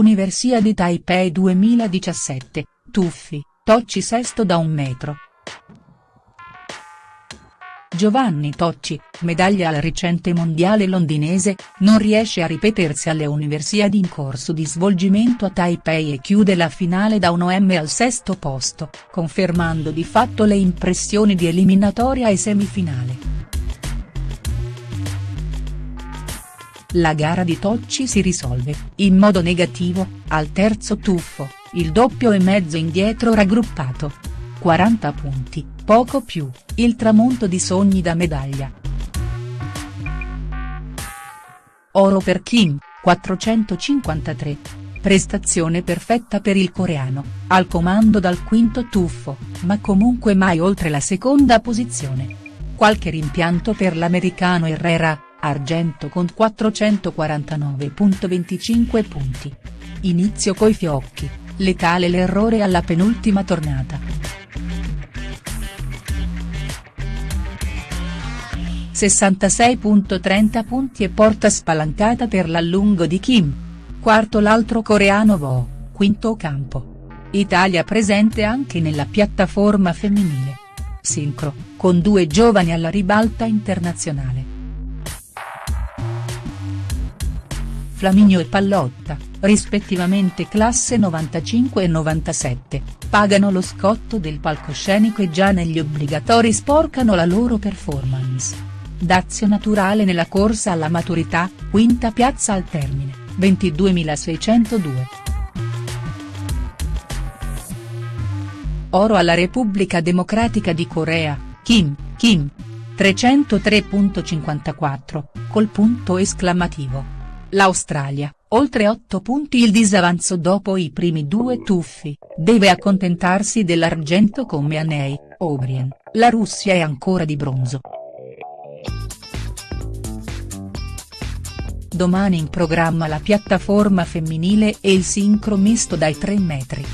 Universiadi Taipei 2017, Tuffi, Tocci sesto da un metro. Giovanni Tocci, medaglia al recente mondiale londinese, non riesce a ripetersi alle Universiadi in corso di svolgimento a Taipei e chiude la finale da un OM al sesto posto, confermando di fatto le impressioni di eliminatoria e semifinale. La gara di Tocci si risolve, in modo negativo, al terzo tuffo, il doppio e mezzo indietro raggruppato. 40 punti, poco più, il tramonto di sogni da medaglia. Oro per Kim, 453. Prestazione perfetta per il coreano, al comando dal quinto tuffo, ma comunque mai oltre la seconda posizione. Qualche rimpianto per l'americano Herrera, argento con 449.25 punti. Inizio coi fiocchi, letale l'errore alla penultima tornata. ,60 punti e porta spalancata per l'allungo di Kim. Quarto l'altro coreano Vo, quinto campo. Italia presente anche nella piattaforma femminile. Sincro, con due giovani alla ribalta internazionale. Flaminio e Pallotta, rispettivamente classe 95 e 97, pagano lo scotto del palcoscenico e già negli obbligatori sporcano la loro performance. Dazio naturale nella corsa alla maturità, quinta piazza al termine, 22.602. Oro alla Repubblica Democratica di Corea, Kim, Kim. 303.54, col punto esclamativo. L'Australia, oltre 8 punti il disavanzo dopo i primi due tuffi, deve accontentarsi dell'argento con Meanei, O'Brien, la Russia è ancora di bronzo. Domani in programma la piattaforma femminile e il sincro misto dai 3 metri.